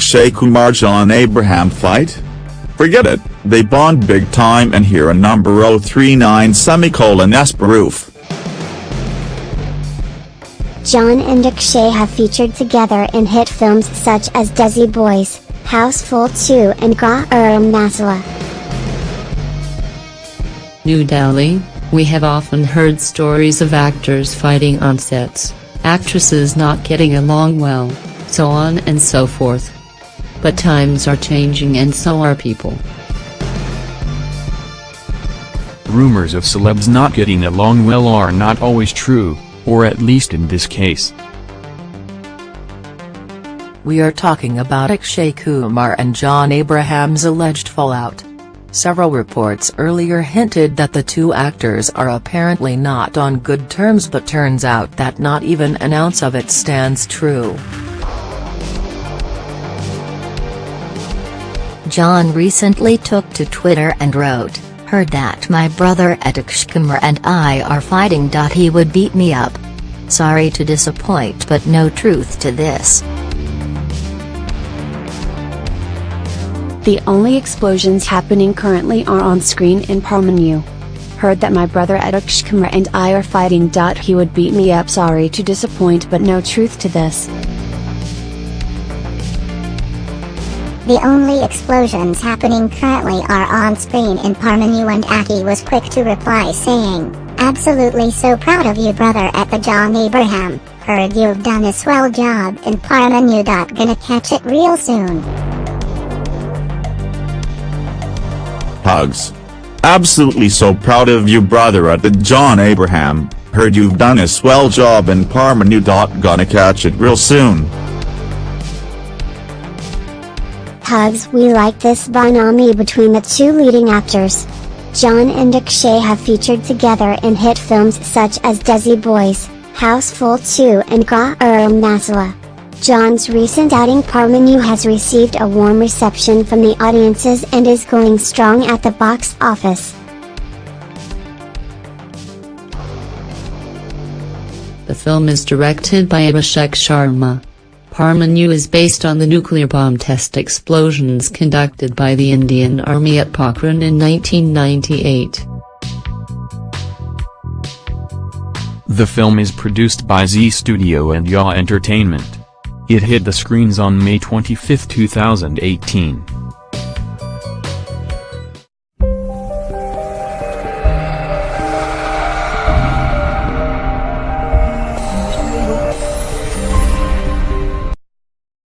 Akshay Kumar John Abraham fight? Forget it, they bond big time and here a number 039 semicolon S proof. John and Akshay have featured together in hit films such as Desi Boyz, Housefull 2 and Garam Masala. New Delhi, we have often heard stories of actors fighting on sets, actresses not getting along well, so on and so forth. But times are changing and so are people. Rumors of celebs not getting along well are not always true, or at least in this case. We are talking about Akshay Kumar and John Abraham's alleged fallout. Several reports earlier hinted that the two actors are apparently not on good terms but turns out that not even an ounce of it stands true. John recently took to Twitter and wrote, Heard that my brother Kumar and I are fighting. He would beat me up. Sorry to disappoint but no truth to this. The only explosions happening currently are on screen in Parmanu. Heard that my brother Kumar and I are fighting. He would beat me up sorry to disappoint but no truth to this. The only explosions happening currently are on screen in Parmanu and Aki was quick to reply saying, Absolutely so proud of you brother at the John Abraham, heard you've done a swell job in Parmanu. Gonna catch it real soon. Hugs. Absolutely so proud of you brother at the John Abraham, heard you've done a swell job in Parmanu. Gonna catch it real soon. Hugs We like this Banami between the two leading actors. John and Akshay have featured together in hit films such as Desi Boyz, Housefull 2 and Garam Masala. John's recent outing Parmanu has received a warm reception from the audiences and is going strong at the box office. The film is directed by Abhishek Sharma. Parmanu is based on the nuclear bomb test explosions conducted by the Indian Army at Pokhran in 1998. The film is produced by Zee Studio and Yaw Entertainment. It hit the screens on May 25, 2018.